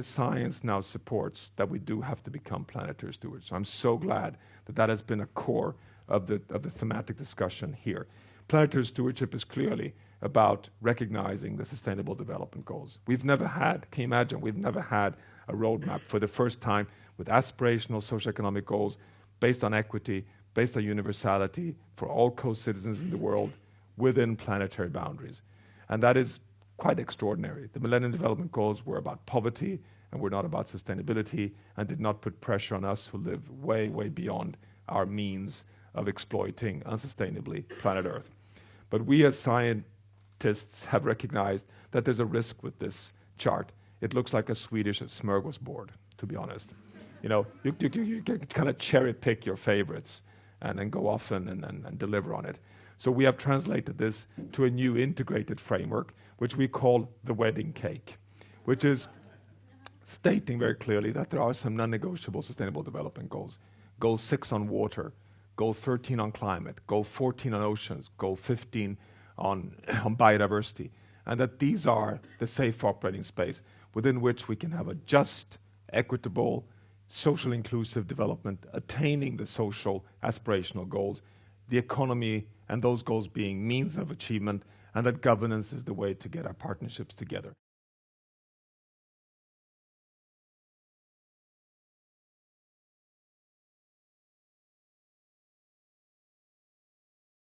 the science now supports that we do have to become planetary stewards. So I'm so glad that that has been a core of the, of the thematic discussion here. Planetary stewardship is clearly about recognizing the sustainable development goals. We've never had, can you imagine, we've never had a roadmap for the first time with aspirational socioeconomic goals based on equity, based on universality for all co-citizens in the world within planetary boundaries. And that is quite extraordinary. The Millennium Development Goals were about poverty and were not about sustainability and did not put pressure on us who live way, way beyond our means of exploiting unsustainably planet Earth. But we as scientists have recognized that there's a risk with this chart. It looks like a Swedish smorgasbord, to be honest. You know, you, you, you can kind of cherry pick your favorites and then go off and, and, and deliver on it. So we have translated this to a new integrated framework, which we call the wedding cake, which is stating very clearly that there are some non-negotiable sustainable development goals. Goal six on water, goal 13 on climate, goal 14 on oceans, goal 15 on, on biodiversity, and that these are the safe operating space within which we can have a just, equitable, social inclusive development, attaining the social aspirational goals, the economy and those goals being means of achievement, and that governance is the way to get our partnerships together.